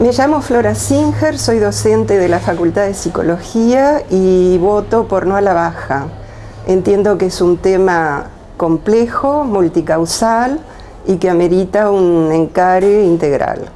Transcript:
Me llamo Flora Singer, soy docente de la Facultad de Psicología y voto por no a la baja. Entiendo que es un tema complejo, multicausal y que amerita un encare integral.